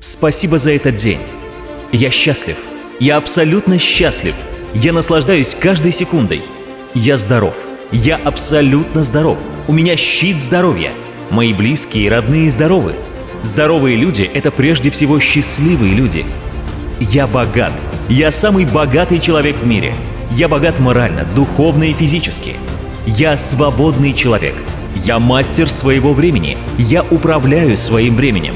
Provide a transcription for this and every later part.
Спасибо за этот день. Я счастлив. Я абсолютно счастлив. Я наслаждаюсь каждой секундой. Я здоров. Я абсолютно здоров. У меня щит здоровья. Мои близкие и родные здоровы. Здоровые люди — это прежде всего счастливые люди. Я богат. Я самый богатый человек в мире. Я богат морально, духовно и физически. Я свободный человек. Я мастер своего времени. Я управляю своим временем.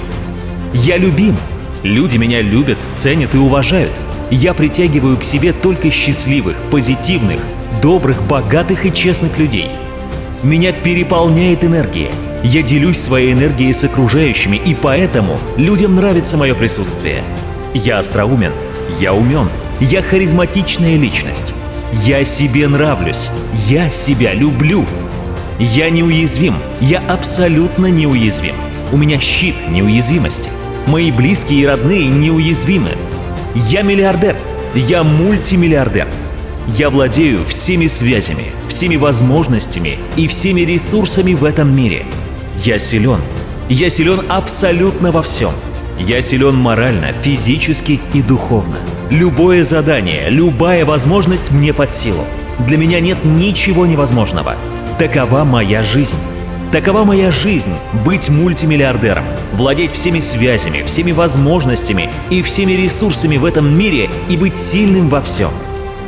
Я любим. Люди меня любят, ценят и уважают. Я притягиваю к себе только счастливых, позитивных, добрых, богатых и честных людей. Меня переполняет энергия. Я делюсь своей энергией с окружающими, и поэтому людям нравится мое присутствие. Я остроумен, я умен, я харизматичная личность. Я себе нравлюсь, я себя люблю. Я неуязвим, я абсолютно неуязвим. У меня щит неуязвимости. Мои близкие и родные неуязвимы. Я миллиардер, я мультимиллиардер. Я владею всеми связями, всеми возможностями и всеми ресурсами в этом мире. Я силен. Я силен абсолютно во всем. Я силен морально, физически и духовно. Любое задание, любая возможность мне под силу. Для меня нет ничего невозможного. Такова моя жизнь. Такова моя жизнь – быть мультимиллиардером, владеть всеми связями, всеми возможностями и всеми ресурсами в этом мире и быть сильным во всем.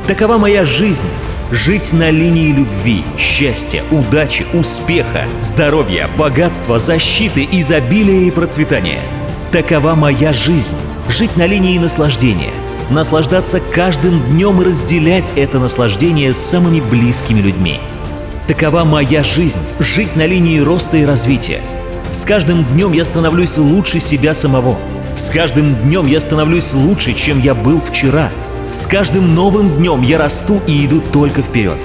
Такова моя жизнь – жить на линии любви, счастья, удачи, успеха, здоровья, богатства, защиты, изобилия и процветания. Такова моя жизнь – жить на линии наслаждения, наслаждаться каждым днем и разделять это наслаждение с самыми близкими людьми – Такова моя жизнь – жить на линии роста и развития. С каждым днем я становлюсь лучше себя самого. С каждым днем я становлюсь лучше, чем я был вчера. С каждым новым днем я расту и иду только вперед.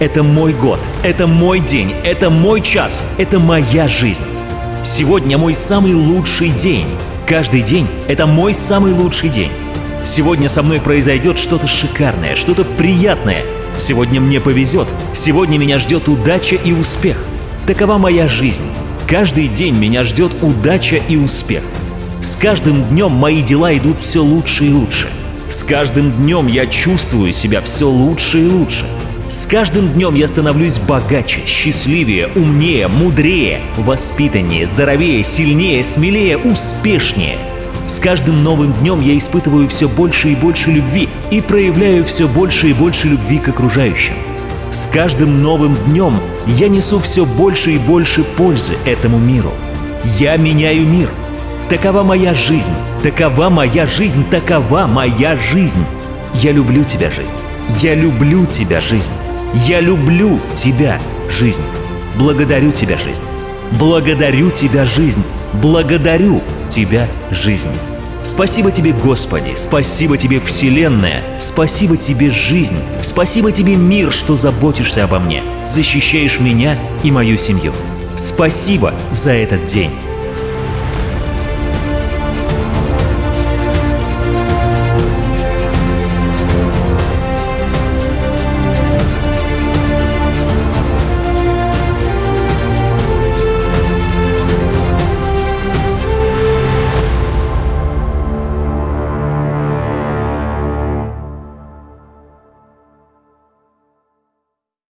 Это мой год, это мой день, это мой час, это моя жизнь. Сегодня мой самый лучший день. Каждый день – это мой самый лучший день. Сегодня со мной произойдет что-то шикарное, что-то приятное – Сегодня мне повезет, сегодня меня ждет удача и успех. Такова моя жизнь. Каждый день меня ждет удача и успех. С каждым днем мои дела идут все лучше и лучше. С каждым днем я чувствую себя все лучше и лучше. С каждым днем я становлюсь богаче, счастливее, умнее, мудрее, воспитаннее, здоровее, сильнее, смелее, успешнее – с каждым новым днем я испытываю все больше и больше любви и проявляю все больше и больше любви к окружающим. С каждым новым днем я несу все больше и больше пользы этому миру. Я меняю мир. Такова моя жизнь, такова моя жизнь, такова моя жизнь. Я люблю тебя, жизнь. Я люблю тебя, жизнь. Я люблю тебя, жизнь. Благодарю тебя, жизнь. Благодарю тебя, жизнь. Благодарю тебя, жизнь. Спасибо тебе, Господи, спасибо тебе, Вселенная, спасибо тебе, жизнь, спасибо тебе, мир, что заботишься обо мне, защищаешь меня и мою семью. Спасибо за этот день.